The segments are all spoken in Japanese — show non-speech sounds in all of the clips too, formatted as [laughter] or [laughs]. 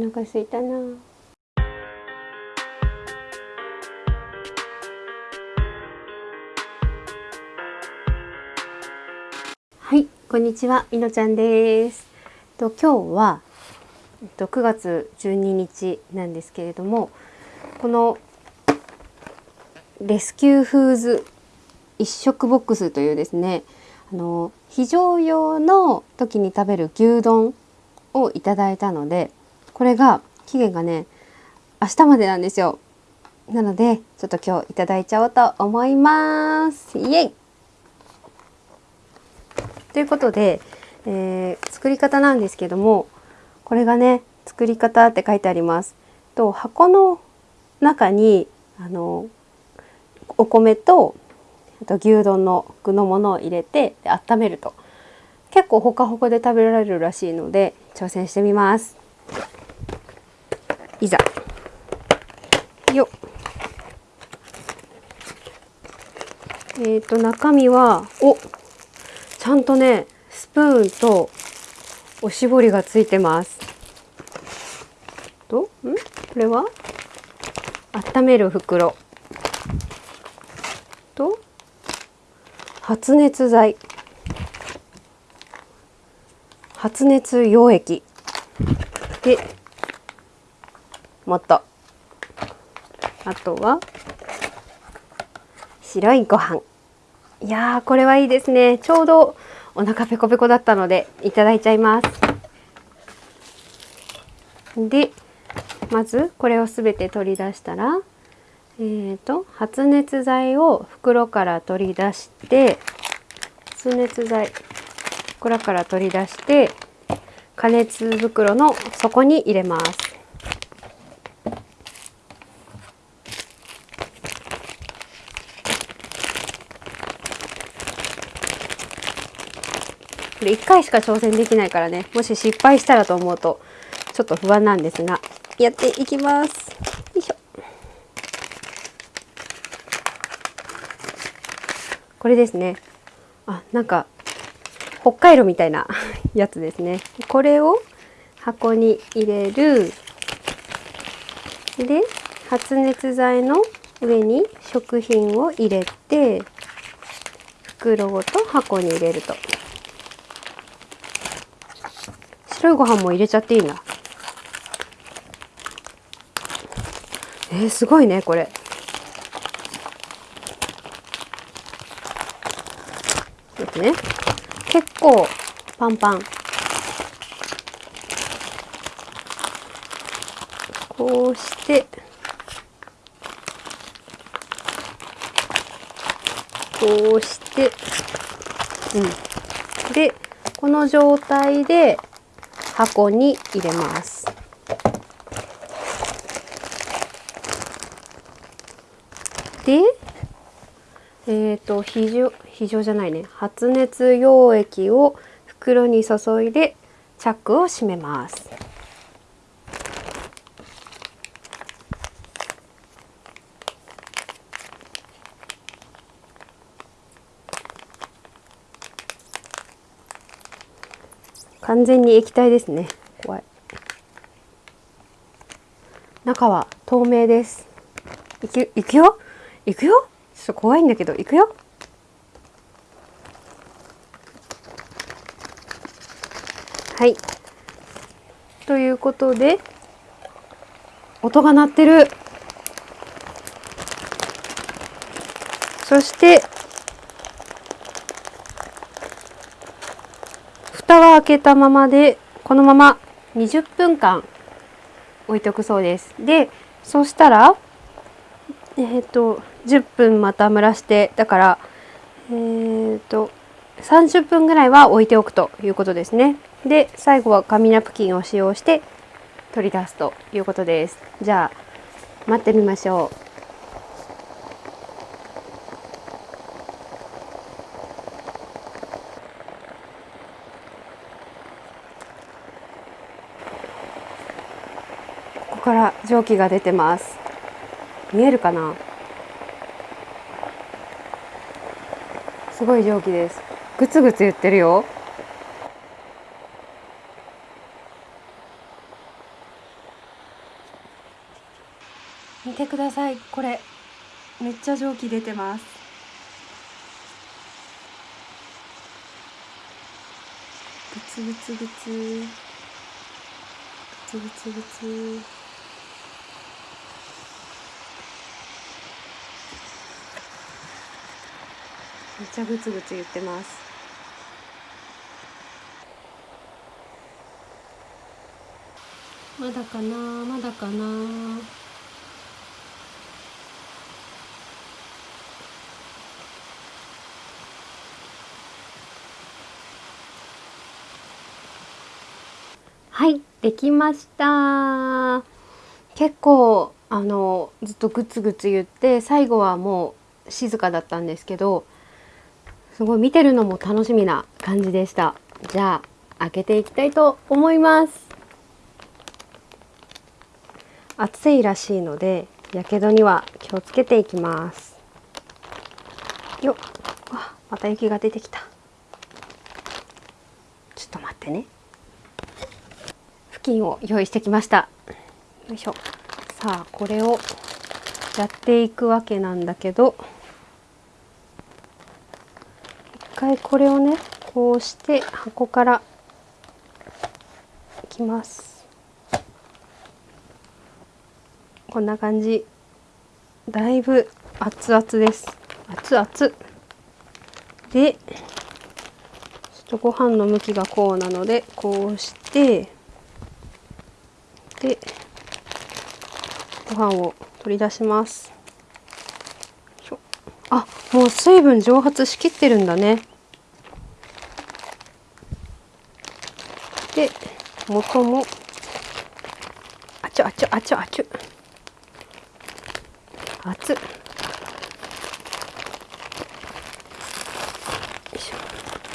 お腹すいたな。はいこんにちは。みのちゃんです。と今日はえっと9月12日なんですけれどもこのレスキューフーズ一食ボックスというですねあの非常用の時に食べる牛丼をいただいたのでこれが期限がね明日までなんですよ。なのでちょっと今日いただいちゃおうと思います。イエイ。ということで、えー、作り方なんですけどもこれがね作り方って書いてあります。と箱の中にあのお米とあと牛丼の具のものを入れて温めると。結構ほかほかで食べられるらしいので挑戦してみます。いざ。よえっ、ー、と中身はおちゃんとねスプーンとおしぼりがついてます。とん？これは？温める袋。と発熱剤。発熱溶液でもっと。あとは白いご飯。いやーこれはいいですね。ちょうどお腹ペコペコだったのでいただいちゃいます。でまずこれをすべて取り出したらえーと、発熱剤を袋から取り出して発熱剤袋から取り出して加熱袋の底に入れます。これ1回しか挑戦できないからね。もし失敗したらと思うとちょっと不安なんですが。やっていきます。よいしょ。これですね。あなんか北海道みたいな [laughs] やつですね。これを箱に入れる。で発熱剤の上に食品を入れて袋ごと箱に入れると。白いご飯も入れちゃっていいな。えー、すごいねこれ。ですね。結構パンパン。こうして。こうして。うん。でこの状態で箱に入れます。でえっ、ー、と非常非常じゃないね。発熱溶液を袋に注いでチャックを閉めます。完全に液体ですね。怖い。中は透明です。いくいくよ？いくよ？ちょっと怖いんだけどいくよ？はい。ということで音が鳴ってる。そして蓋は開けたままでこのまま20分間置いておくそうですでそしたらえっ、ー、と10分また蒸らしてだからえっ、ー、と30分ぐらいは置いておくということですね。で最後は紙ナプキンを使用して取り出すということです。じゃあ待ってみましょう。ここから蒸気が出てます。見えるかな？すごい蒸気です。グツグツ言ってるよ。見てくださいこれめっちゃ蒸気出てますグツグツグツグツグツグツめっちゃグツグツ言ってます。まだかなまだかな。はいできました。結構あのずっとグツグツ言って最後はもう静かだったんですけどすごい見てるのも楽しみな感じでした。じゃあ開けていきたいと思います。暑いらしいのでやけどには気をつけていきます。よっ。また雪が出てきた。ちょっと待ってね。布巾を用意してきました。よいしょ。さあこれをやっていくわけなんだけど一回これをねこうして箱からいきます。こんな感じ。だいぶ熱々です。熱々。でちょっとご飯の向きがこうなのでこうしてでご飯を取り出します。あもう水分蒸発しきってるんだね。で元も。あちょあちょあちょあちょ。熱っ。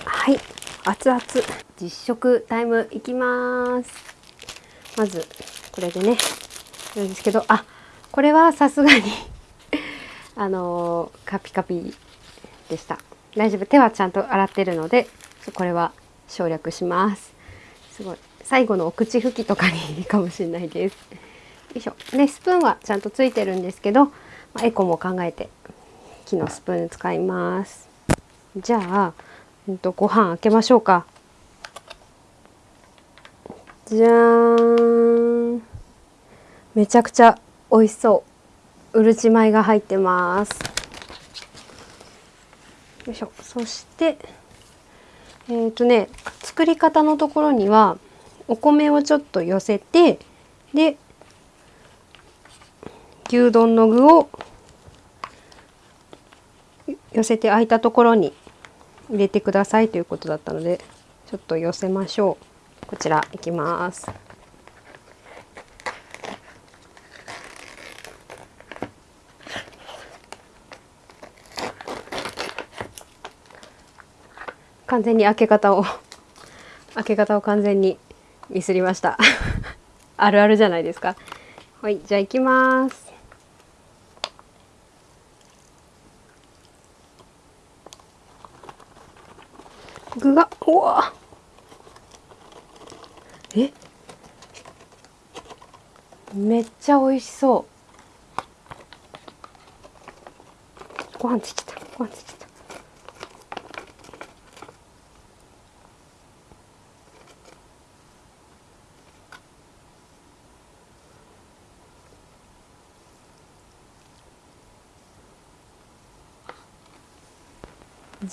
はい。熱々。実食タイムいきます。まずこれでね。なんですけど。あこれはさすがにあのー、カピカピでした。大丈夫？手はちゃんと洗ってるのでこれは省略します。すごい。最後のお口拭きとかにいいかもしれないです。よいしょ。ねスプーンはちゃんとついてるんですけどまあ、エコも考えて木のスプーン使います。じゃあ、えっと、ご飯開けましょうか。じゃーん。めちゃくちゃ美味しそう。うるち米が入ってます。よいしょ。そしてえっ、ー、とね作り方のところにはお米をちょっと寄せてで牛丼の具を寄せて空いたところに入れてくださいということだったのでちょっと寄せましょう。こちらいきます。完全に開け方を開け方を完全にミスりました。あるあるじゃないですか。はいじゃあ行きます。具がうわ。え？めっちゃ美味しそう。ご飯ついちゃった。ご飯ついちゃった。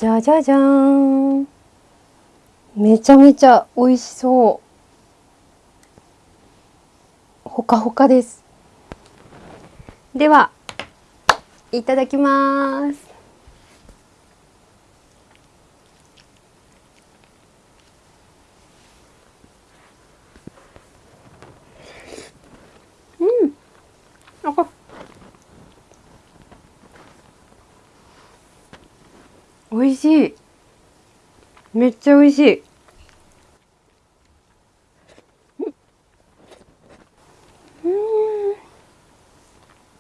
じゃじゃじゃーん。めちゃめちゃ美味しそう。ほかほかです。ではいただきますうんあ美味しい。めっちゃ美味しい。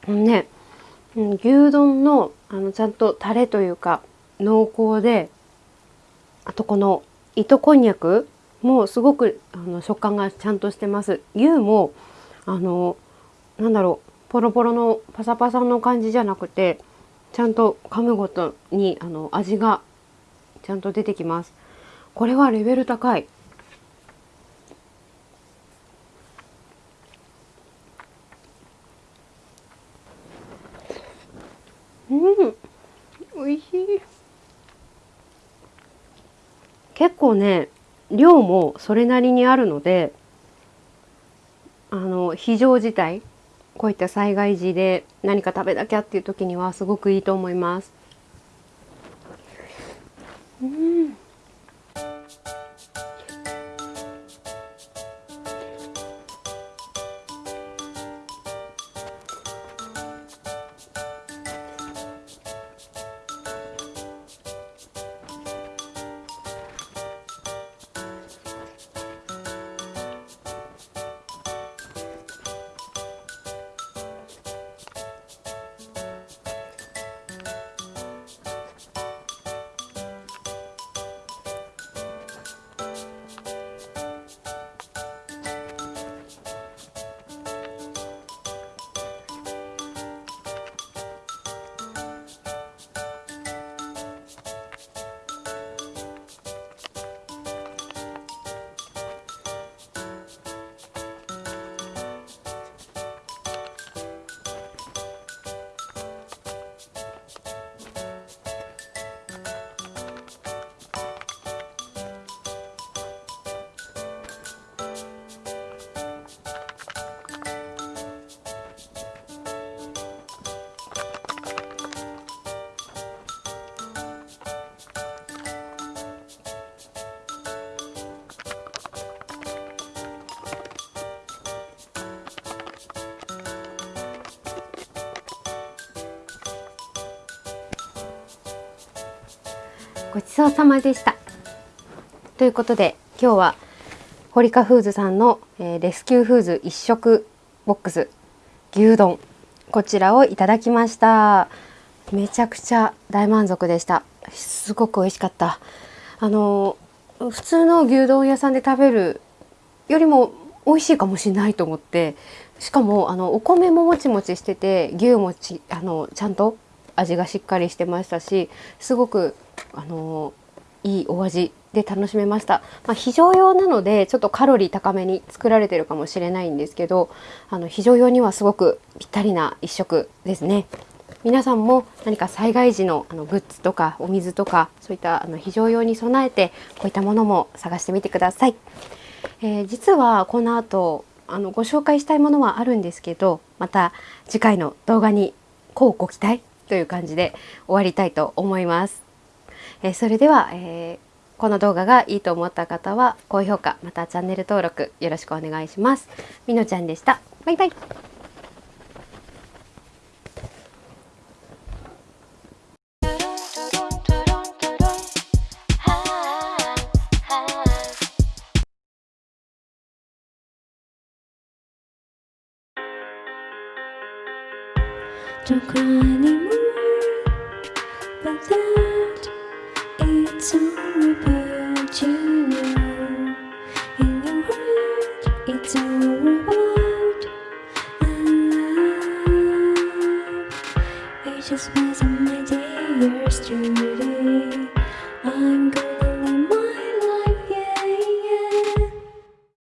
うん。ね。牛丼のあのちゃんとタレというか濃厚であとこの糸こんにゃくもすごくあの食感がちゃんとしてます。牛もあのなんだろうポロポロのパサパサの感じじゃなくてちゃんと噛むごとにあの味がちゃんと出てきます。これはレベル高い。うん美味しい。結構ね量もそれなりにあるのであの非常事態。こういった災害時で何か食べなきゃっていう時にはすごくいいと思います。うんごちそうさまでした。ということで今日はホリカフーズさんの、えー、レスキューフーズ一食ボックス牛丼こちらをいただきました。めちゃくちゃ大満足でした。すごく美味しかった。あの普通の牛丼屋さんで食べるよりも美味しいかもしれないと思ってしかもあのお米ももちもちしてて牛もちあのちゃんと味がしっかりしてましたしすごくあのいいお味で楽しめました、まあ、非常用なのでちょっとカロリー高めに作られてるかもしれないんですけどあの非常用にはすごくぴったりな一食ですね。皆さんも何か災害時のあのグッズとかお水とかそういったあの非常用に備えてこういったものも探してみてください、えー、実はこの後あのご紹介したいものはあるんですけどまた次回の動画にこうご期待という感じで終わりたいと思いますえそれでは、えー、この動画がいいと思った方は高評価またチャンネル登録よろしくお願いします。みのちゃんでした。バイバイ。どこにも that it's a river.